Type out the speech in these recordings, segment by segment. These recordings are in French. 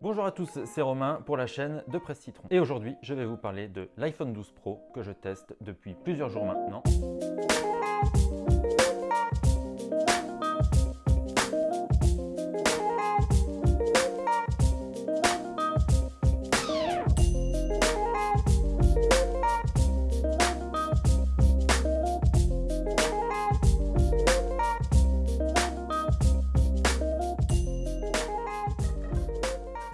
Bonjour à tous, c'est Romain pour la chaîne de Presse Citron. Et aujourd'hui, je vais vous parler de l'iPhone 12 Pro que je teste depuis plusieurs jours maintenant.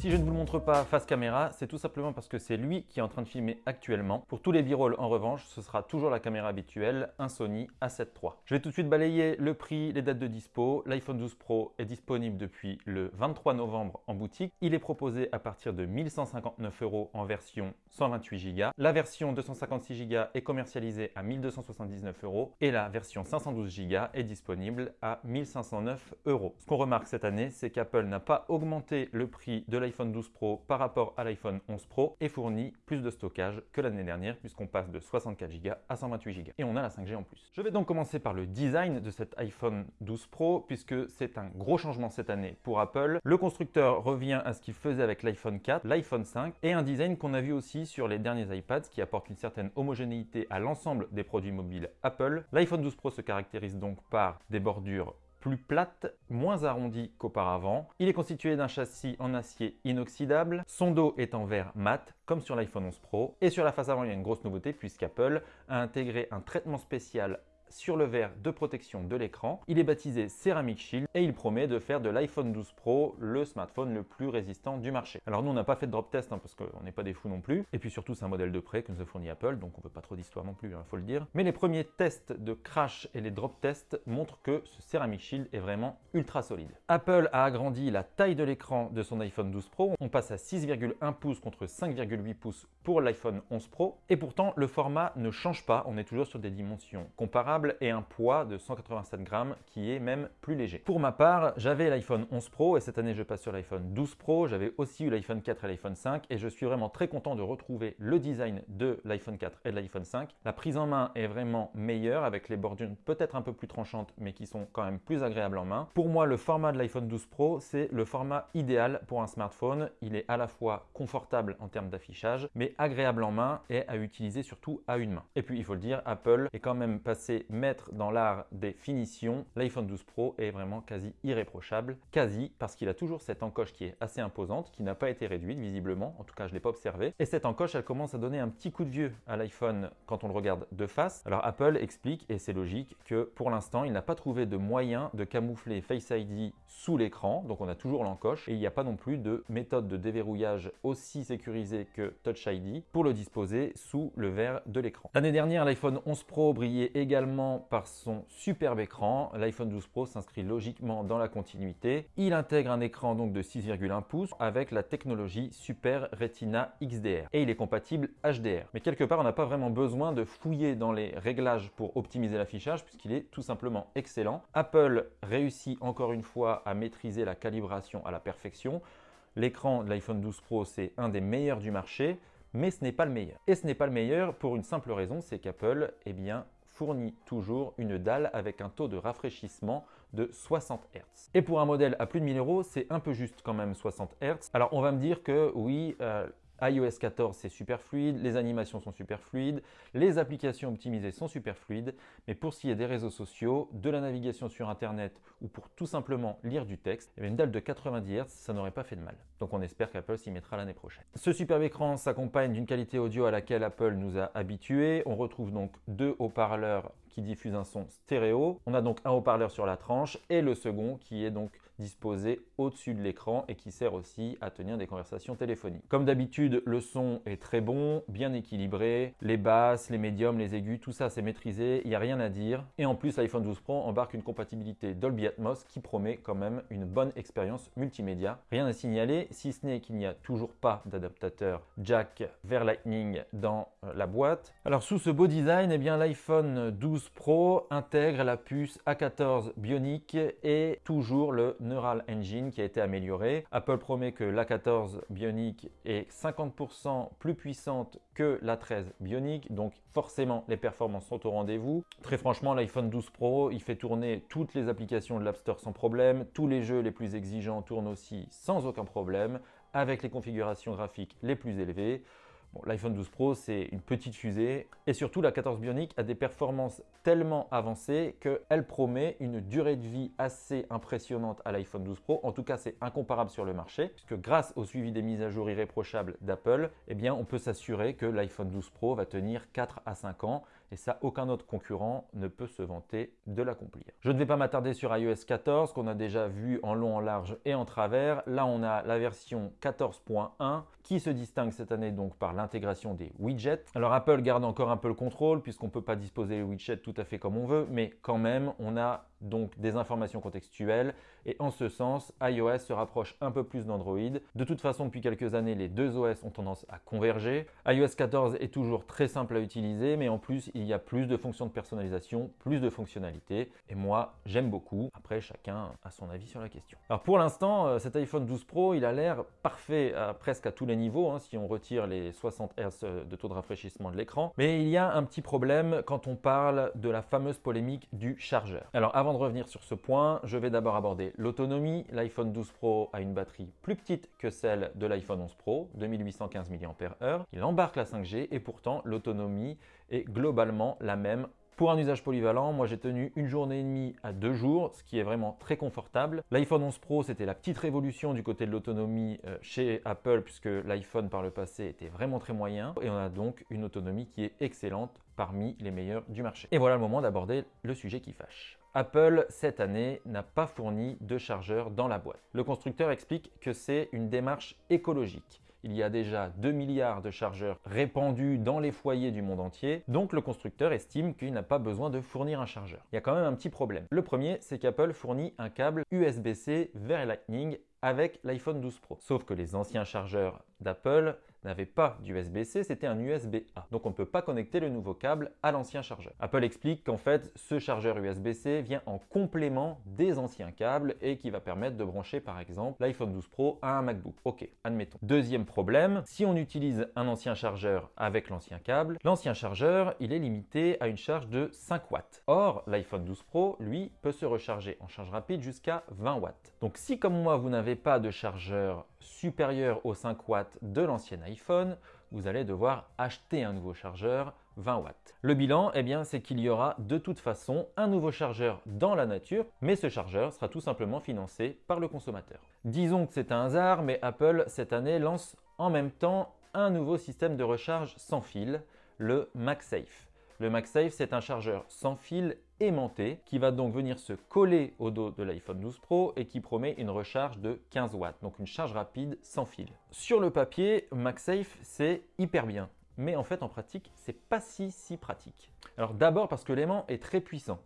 Si je ne vous le montre pas face caméra, c'est tout simplement parce que c'est lui qui est en train de filmer actuellement. Pour tous les b-rolls, en revanche, ce sera toujours la caméra habituelle, un Sony A7 III. Je vais tout de suite balayer le prix, les dates de dispo. L'iPhone 12 Pro est disponible depuis le 23 novembre en boutique. Il est proposé à partir de 1159 euros en version 128 Go. La version 256 Go est commercialisée à 1279 euros et la version 512 Go est disponible à 1509 euros. Ce qu'on remarque cette année, c'est qu'Apple n'a pas augmenté le prix de l'iPhone l'iPhone 12 Pro par rapport à l'iPhone 11 Pro et fournit plus de stockage que l'année dernière puisqu'on passe de 64 Go à 128 Go. Et on a la 5G en plus. Je vais donc commencer par le design de cet iPhone 12 Pro puisque c'est un gros changement cette année pour Apple. Le constructeur revient à ce qu'il faisait avec l'iPhone 4, l'iPhone 5 et un design qu'on a vu aussi sur les derniers iPads qui apporte une certaine homogénéité à l'ensemble des produits mobiles Apple. L'iPhone 12 Pro se caractérise donc par des bordures plus plate, moins arrondi qu'auparavant. Il est constitué d'un châssis en acier inoxydable. Son dos est en verre mat, comme sur l'iPhone 11 Pro. Et sur la face avant, il y a une grosse nouveauté puisqu'Apple a intégré un traitement spécial sur le verre de protection de l'écran. Il est baptisé Ceramic Shield et il promet de faire de l'iPhone 12 Pro le smartphone le plus résistant du marché. Alors nous, on n'a pas fait de drop test hein, parce qu'on n'est pas des fous non plus. Et puis surtout, c'est un modèle de prêt que nous a fourni Apple, donc on veut pas trop d'histoire non plus, il hein, faut le dire. Mais les premiers tests de crash et les drop tests montrent que ce Ceramic Shield est vraiment ultra solide. Apple a agrandi la taille de l'écran de son iPhone 12 Pro. On passe à 6,1 pouces contre 5,8 pouces pour l'iPhone 11 Pro. Et pourtant, le format ne change pas. On est toujours sur des dimensions comparables et un poids de 187 grammes qui est même plus léger. Pour ma part, j'avais l'iPhone 11 Pro et cette année je passe sur l'iPhone 12 Pro. J'avais aussi eu l'iPhone 4 et l'iPhone 5 et je suis vraiment très content de retrouver le design de l'iPhone 4 et de l'iPhone 5. La prise en main est vraiment meilleure avec les bordures peut-être un peu plus tranchantes mais qui sont quand même plus agréables en main. Pour moi, le format de l'iPhone 12 Pro, c'est le format idéal pour un smartphone. Il est à la fois confortable en termes d'affichage mais agréable en main et à utiliser surtout à une main. Et puis il faut le dire, Apple est quand même passé mettre dans l'art des finitions, l'iPhone 12 Pro est vraiment quasi irréprochable. Quasi parce qu'il a toujours cette encoche qui est assez imposante, qui n'a pas été réduite visiblement, en tout cas je ne l'ai pas observé. Et cette encoche, elle commence à donner un petit coup de vieux à l'iPhone quand on le regarde de face. Alors Apple explique, et c'est logique, que pour l'instant, il n'a pas trouvé de moyen de camoufler Face ID sous l'écran, donc on a toujours l'encoche, et il n'y a pas non plus de méthode de déverrouillage aussi sécurisée que Touch ID pour le disposer sous le verre de l'écran. L'année dernière, l'iPhone 11 Pro brillait également par son superbe écran. L'iPhone 12 Pro s'inscrit logiquement dans la continuité. Il intègre un écran donc de 6,1 pouces avec la technologie Super Retina XDR et il est compatible HDR. Mais quelque part, on n'a pas vraiment besoin de fouiller dans les réglages pour optimiser l'affichage puisqu'il est tout simplement excellent. Apple réussit encore une fois à maîtriser la calibration à la perfection. L'écran de l'iPhone 12 Pro, c'est un des meilleurs du marché, mais ce n'est pas le meilleur. Et ce n'est pas le meilleur pour une simple raison, c'est qu'Apple, eh bien, fournit toujours une dalle avec un taux de rafraîchissement de 60 Hz. Et pour un modèle à plus de 1000 euros, c'est un peu juste quand même 60 Hz. Alors on va me dire que oui, euh, iOS 14 c'est super fluide, les animations sont super fluides, les applications optimisées sont super fluides, mais pour ce qui est des réseaux sociaux, de la navigation sur internet ou pour tout simplement lire du texte, eh une dalle de 90 Hz, ça n'aurait pas fait de mal. Donc on espère qu'Apple s'y mettra l'année prochaine. Ce superbe écran s'accompagne d'une qualité audio à laquelle Apple nous a habitués. On retrouve donc deux haut-parleurs qui diffusent un son stéréo. On a donc un haut-parleur sur la tranche et le second qui est donc disposé au-dessus de l'écran et qui sert aussi à tenir des conversations téléphoniques. Comme d'habitude, le son est très bon, bien équilibré. Les basses, les médiums, les aigus, tout ça c'est maîtrisé, il n'y a rien à dire. Et en plus, l'iPhone 12 Pro embarque une compatibilité Dolby Atmos qui promet quand même une bonne expérience multimédia. Rien à signaler, si ce n'est qu'il n'y a toujours pas d'adaptateur jack vers Lightning dans euh, la boîte. Alors sous ce beau design, eh bien l'iPhone 12 Pro intègre la puce A14 Bionic et toujours le Neural Engine qui a été amélioré. Apple promet que l'A14 Bionic est 50% plus puissante que l'A13 Bionic, donc forcément les performances sont au rendez-vous. Très franchement, l'iPhone 12 Pro, il fait tourner toutes les applications de l'App Store sans problème, tous les jeux les plus exigeants tournent aussi sans aucun problème. avec les configurations graphiques les plus élevées. L'iPhone 12 Pro, c'est une petite fusée et surtout la 14 Bionic a des performances tellement avancées qu'elle promet une durée de vie assez impressionnante à l'iPhone 12 Pro. En tout cas, c'est incomparable sur le marché puisque grâce au suivi des mises à jour irréprochables d'Apple, eh bien, on peut s'assurer que l'iPhone 12 Pro va tenir 4 à 5 ans et ça, aucun autre concurrent ne peut se vanter de l'accomplir. Je ne vais pas m'attarder sur iOS 14 qu'on a déjà vu en long, en large et en travers. Là, on a la version 14.1 qui se distingue cette année donc par l'intégration des widgets. Alors Apple garde encore un peu le contrôle puisqu'on ne peut pas disposer les widgets tout à fait comme on veut, mais quand même, on a donc des informations contextuelles et en ce sens, iOS se rapproche un peu plus d'Android. De toute façon, depuis quelques années, les deux OS ont tendance à converger. iOS 14 est toujours très simple à utiliser, mais en plus, il y a plus de fonctions de personnalisation, plus de fonctionnalités et moi, j'aime beaucoup. Après, chacun a son avis sur la question. Alors pour l'instant, euh, cet iPhone 12 Pro, il a l'air parfait à, presque à tous les niveaux, hein, si on retire les 60 Hz de taux de rafraîchissement de l'écran. Mais il y a un petit problème quand on parle de la fameuse polémique du chargeur. Alors avant de revenir sur ce point, je vais d'abord aborder l'autonomie. L'iPhone 12 Pro a une batterie plus petite que celle de l'iPhone 11 Pro, 2815 mAh. Il embarque la 5G et pourtant l'autonomie est globalement la même pour un usage polyvalent, moi j'ai tenu une journée et demie à deux jours, ce qui est vraiment très confortable. L'iPhone 11 Pro, c'était la petite révolution du côté de l'autonomie euh, chez Apple, puisque l'iPhone par le passé était vraiment très moyen. Et on a donc une autonomie qui est excellente parmi les meilleurs du marché. Et voilà le moment d'aborder le sujet qui fâche. Apple, cette année, n'a pas fourni de chargeur dans la boîte. Le constructeur explique que c'est une démarche écologique. Il y a déjà 2 milliards de chargeurs répandus dans les foyers du monde entier, donc le constructeur estime qu'il n'a pas besoin de fournir un chargeur. Il y a quand même un petit problème. Le premier, c'est qu'Apple fournit un câble USB-C vers Lightning avec l'iPhone 12 Pro. Sauf que les anciens chargeurs d'Apple n'avait pas d'USB-C, c'était un USB-A. Donc on ne peut pas connecter le nouveau câble à l'ancien chargeur. Apple explique qu'en fait, ce chargeur USB-C vient en complément des anciens câbles et qui va permettre de brancher par exemple l'iPhone 12 Pro à un MacBook. Ok, admettons. Deuxième problème, si on utilise un ancien chargeur avec l'ancien câble, l'ancien chargeur, il est limité à une charge de 5 watts. Or, l'iPhone 12 Pro, lui, peut se recharger en charge rapide jusqu'à 20 watts. Donc si comme moi, vous n'avez pas de chargeur supérieur aux 5 watts de l'ancien iPhone, vous allez devoir acheter un nouveau chargeur 20 watts. Le bilan, eh bien, c'est qu'il y aura de toute façon un nouveau chargeur dans la nature, mais ce chargeur sera tout simplement financé par le consommateur. Disons que c'est un hasard, mais Apple cette année lance en même temps un nouveau système de recharge sans fil, le MagSafe. Le MagSafe, c'est un chargeur sans fil aimanté qui va donc venir se coller au dos de l'iPhone 12 Pro et qui promet une recharge de 15 watts, donc une charge rapide sans fil. Sur le papier, MagSafe, c'est hyper bien. Mais en fait, en pratique, c'est pas si si pratique. Alors d'abord parce que l'aimant est très puissant,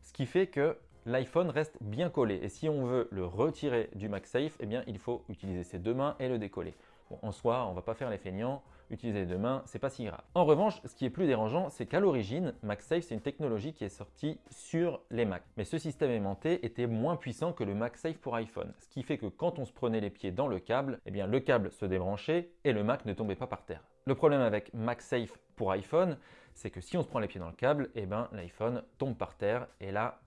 ce qui fait que l'iPhone reste bien collé. Et si on veut le retirer du MagSafe, eh bien, il faut utiliser ses deux mains et le décoller. En soi, on va pas faire les feignants, utiliser les deux mains, c'est pas si grave. En revanche, ce qui est plus dérangeant, c'est qu'à l'origine, MagSafe, c'est une technologie qui est sortie sur les Mac. Mais ce système aimanté était moins puissant que le MagSafe pour iPhone, ce qui fait que quand on se prenait les pieds dans le câble, eh bien le câble se débranchait et le Mac ne tombait pas par terre. Le problème avec MagSafe pour iPhone, c'est que si on se prend les pieds dans le câble, eh ben l'iPhone tombe par terre et là,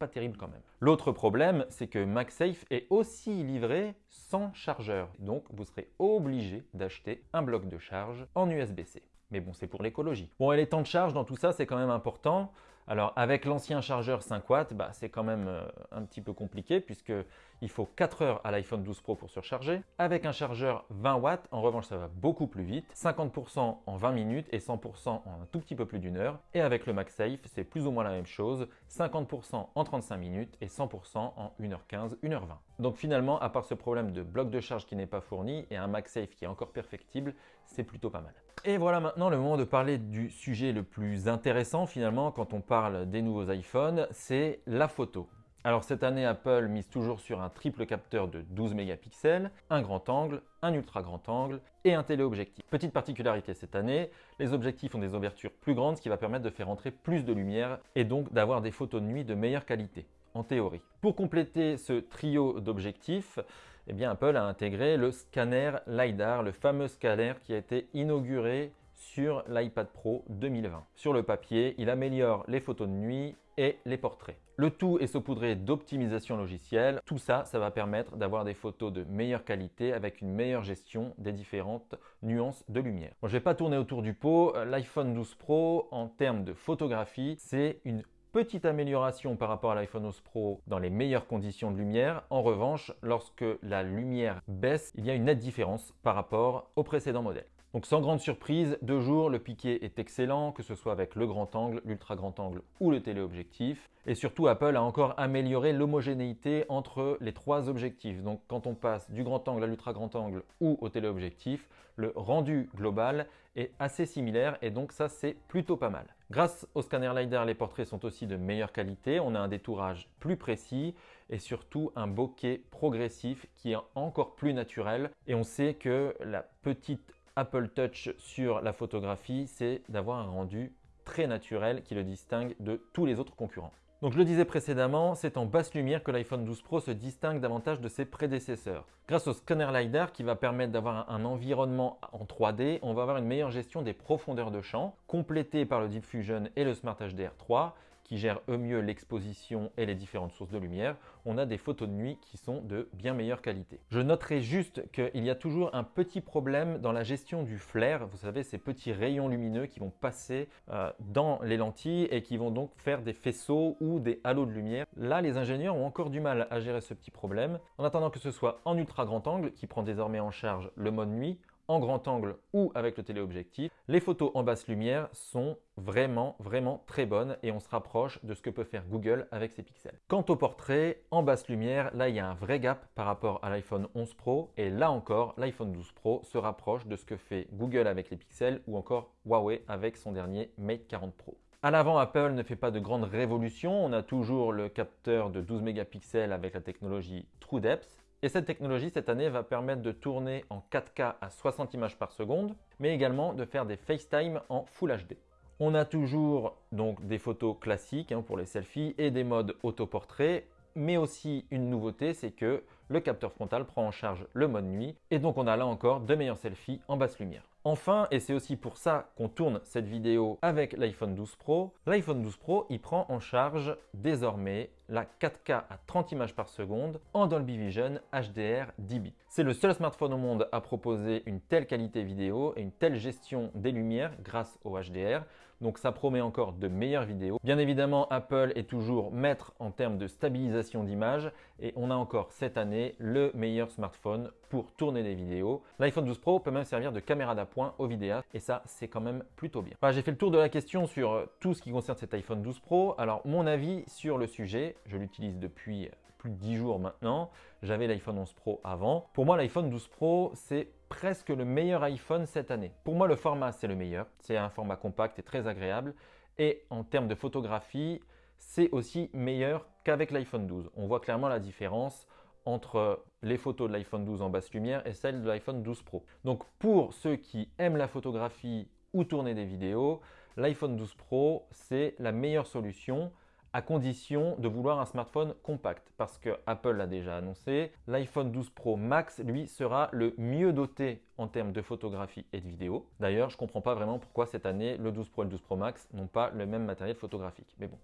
pas terrible quand même. L'autre problème, c'est que MagSafe est aussi livré sans chargeur. Donc, vous serez obligé d'acheter un bloc de charge en USB-C. Mais bon, c'est pour l'écologie. Bon, et les temps de charge dans tout ça, c'est quand même important. Alors avec l'ancien chargeur 5 watts, bah, c'est quand même euh, un petit peu compliqué puisqu'il faut 4 heures à l'iPhone 12 Pro pour surcharger. Avec un chargeur 20 watts, en revanche ça va beaucoup plus vite, 50% en 20 minutes et 100% en un tout petit peu plus d'une heure. Et avec le MagSafe, c'est plus ou moins la même chose, 50% en 35 minutes et 100% en 1h15, 1h20. Donc finalement, à part ce problème de bloc de charge qui n'est pas fourni et un MagSafe qui est encore perfectible, c'est plutôt pas mal. Et voilà maintenant le moment de parler du sujet le plus intéressant finalement quand on parle des nouveaux iPhones, c'est la photo. Alors cette année, Apple mise toujours sur un triple capteur de 12 mégapixels, un grand angle, un ultra grand angle et un téléobjectif. Petite particularité cette année, les objectifs ont des ouvertures plus grandes ce qui va permettre de faire entrer plus de lumière et donc d'avoir des photos de nuit de meilleure qualité, en théorie. Pour compléter ce trio d'objectifs, eh bien Apple a intégré le scanner LiDAR, le fameux scanner qui a été inauguré sur l'iPad Pro 2020. Sur le papier, il améliore les photos de nuit et les portraits. Le tout est saupoudré d'optimisation logicielle. Tout ça, ça va permettre d'avoir des photos de meilleure qualité avec une meilleure gestion des différentes nuances de lumière. je ne vais pas tourner autour du pot. L'iPhone 12 Pro, en termes de photographie, c'est une petite amélioration par rapport à l'iPhone 11 Pro dans les meilleures conditions de lumière. En revanche, lorsque la lumière baisse, il y a une nette différence par rapport au précédent modèle. Donc sans grande surprise, de jour, le piqué est excellent, que ce soit avec le grand angle, l'ultra grand angle ou le téléobjectif. Et surtout, Apple a encore amélioré l'homogénéité entre les trois objectifs. Donc quand on passe du grand angle à l'ultra grand angle ou au téléobjectif, le rendu global est assez similaire et donc ça c'est plutôt pas mal. Grâce au scanner LiDAR, les portraits sont aussi de meilleure qualité, on a un détourage plus précis et surtout un bokeh progressif qui est encore plus naturel et on sait que la petite Apple Touch sur la photographie, c'est d'avoir un rendu très naturel qui le distingue de tous les autres concurrents. Donc je le disais précédemment, c'est en basse lumière que l'iPhone 12 Pro se distingue davantage de ses prédécesseurs. Grâce au scanner LiDAR qui va permettre d'avoir un environnement en 3D, on va avoir une meilleure gestion des profondeurs de champ, complétée par le Deep Fusion et le Smart HDR3, qui gèrent eux mieux l'exposition et les différentes sources de lumière, on a des photos de nuit qui sont de bien meilleure qualité. Je noterai juste qu'il y a toujours un petit problème dans la gestion du flair. Vous savez, ces petits rayons lumineux qui vont passer euh, dans les lentilles et qui vont donc faire des faisceaux ou des halos de lumière. Là, les ingénieurs ont encore du mal à gérer ce petit problème. En attendant que ce soit en ultra grand angle, qui prend désormais en charge le mode nuit, en grand angle ou avec le téléobjectif. Les photos en basse lumière sont vraiment, vraiment très bonnes et on se rapproche de ce que peut faire Google avec ses pixels. Quant au portrait, en basse lumière, là il y a un vrai gap par rapport à l'iPhone 11 Pro et là encore, l'iPhone 12 Pro se rapproche de ce que fait Google avec les pixels ou encore Huawei avec son dernier Mate 40 Pro. À l'avant, Apple ne fait pas de grandes révolutions. On a toujours le capteur de 12 mégapixels avec la technologie TrueDepth. Et cette technologie, cette année, va permettre de tourner en 4K à 60 images par seconde, mais également de faire des FaceTime en Full HD. On a toujours donc des photos classiques hein, pour les selfies et des modes autoportrait, mais aussi une nouveauté, c'est que le capteur frontal prend en charge le mode nuit, et donc on a là encore de meilleurs selfies en basse lumière. Enfin, et c'est aussi pour ça qu'on tourne cette vidéo avec l'iPhone 12 Pro, l'iPhone 12 Pro il prend en charge désormais la 4K à 30 images par seconde en Dolby Vision HDR 10 bits. C'est le seul smartphone au monde à proposer une telle qualité vidéo et une telle gestion des lumières grâce au HDR. Donc ça promet encore de meilleures vidéos. Bien évidemment, Apple est toujours maître en termes de stabilisation d'image et on a encore cette année le meilleur smartphone tourner des vidéos. L'iPhone 12 Pro peut même servir de caméra d'appoint aux vidéastes et ça, c'est quand même plutôt bien. J'ai fait le tour de la question sur tout ce qui concerne cet iPhone 12 Pro. Alors, mon avis sur le sujet, je l'utilise depuis plus de 10 jours maintenant. J'avais l'iPhone 11 Pro avant. Pour moi, l'iPhone 12 Pro, c'est presque le meilleur iPhone cette année. Pour moi, le format, c'est le meilleur. C'est un format compact et très agréable. Et en termes de photographie, c'est aussi meilleur qu'avec l'iPhone 12. On voit clairement la différence entre les photos de l'iPhone 12 en basse lumière et celles de l'iPhone 12 Pro. Donc pour ceux qui aiment la photographie ou tourner des vidéos, l'iPhone 12 Pro, c'est la meilleure solution à condition de vouloir un smartphone compact parce que Apple l'a déjà annoncé. L'iPhone 12 Pro Max, lui, sera le mieux doté en termes de photographie et de vidéo. D'ailleurs, je ne comprends pas vraiment pourquoi cette année, le 12 Pro et le 12 Pro Max n'ont pas le même matériel photographique. Mais bon,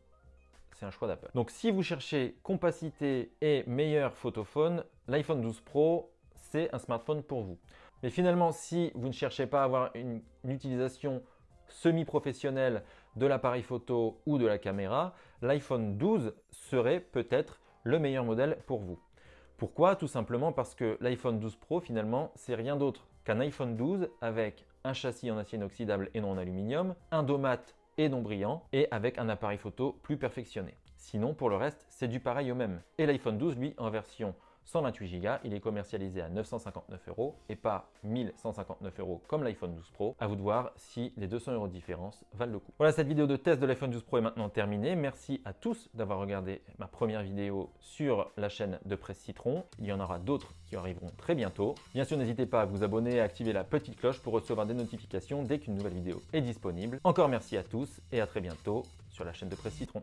c'est un choix d'Apple. Donc si vous cherchez compacité et meilleur photophone, l'iPhone 12 Pro, c'est un smartphone pour vous. Mais finalement, si vous ne cherchez pas à avoir une utilisation semi-professionnelle de l'appareil photo ou de la caméra, l'iPhone 12 serait peut-être le meilleur modèle pour vous. Pourquoi? Tout simplement parce que l'iPhone 12 Pro finalement c'est rien d'autre qu'un iPhone 12 avec un châssis en acier inoxydable et non en aluminium, un dos mat et non brillant et avec un appareil photo plus perfectionné. Sinon pour le reste c'est du pareil au même. Et l'iPhone 12 lui en version 128 Go. Il est commercialisé à 959 euros et pas 1159 euros comme l'iPhone 12 Pro. À vous de voir si les 200 euros de différence valent le coup. Voilà, cette vidéo de test de l'iPhone 12 Pro est maintenant terminée. Merci à tous d'avoir regardé ma première vidéo sur la chaîne de Presse Citron. Il y en aura d'autres qui arriveront très bientôt. Bien sûr, n'hésitez pas à vous abonner et à activer la petite cloche pour recevoir des notifications dès qu'une nouvelle vidéo est disponible. Encore merci à tous et à très bientôt sur la chaîne de Presse Citron.